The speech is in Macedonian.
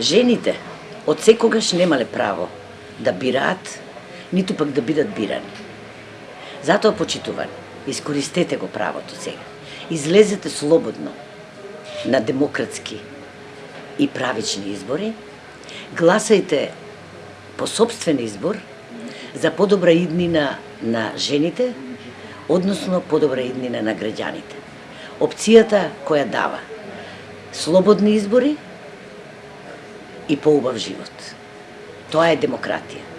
Жените од секогаш немале право да бираат, ниту пак да бидат бирани. Затоа почитувани, искористете го правото сега. Излезете слободно на демократски и правични избори, гласајте по собствен избор за подобра иднина на жените, односно подобра иднина на граѓаните. Опцијата која дава слободни избори и поубав живот. Тоа е демократија.